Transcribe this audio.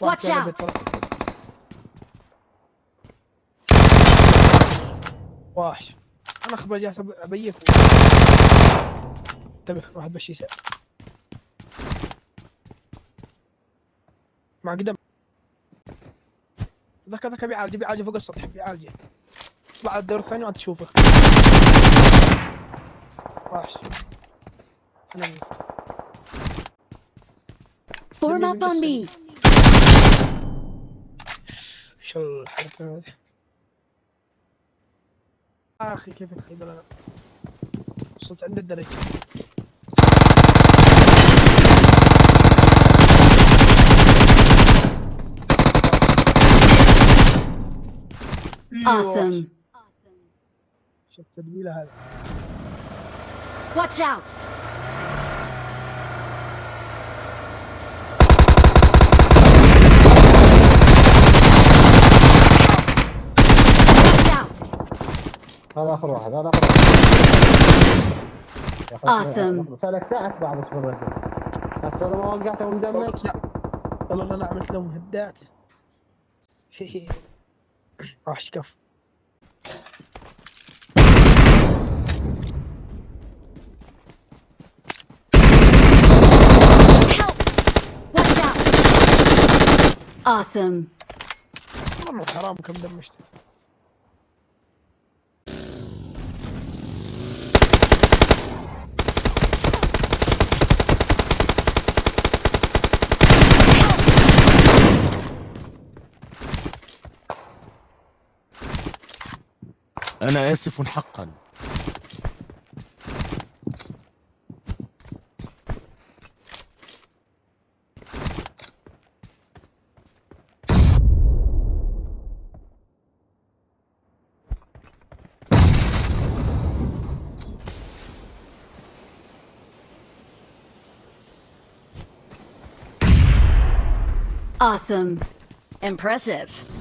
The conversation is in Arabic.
واحد out. طلق. واحش أنا اخبر جالس أب- ابيك انتبه واحد بشي يسأل. مع قدم. ذاك ذاك بيعالج بيعالج فوق السطح بيعالجه اطلع على الدور الثاني وأنت تشوفه. واحش أنا up on me. شو الحركة هذه أخي كيف تخيل أنا وصلت عند الدرجة Awesome. شوف التدبيلة هذا Watch out. هذا آخر واحد هذا آخر واحد Awesome. سلكتعك بعد اصبر ركز هسه أنا ما وقعته ومدمج والله أنا عملت لهم هدات وحش كف Help. Watch out. Awesome. والله حرام كم دمجت أنا آسف حقا Awesome. Impressive.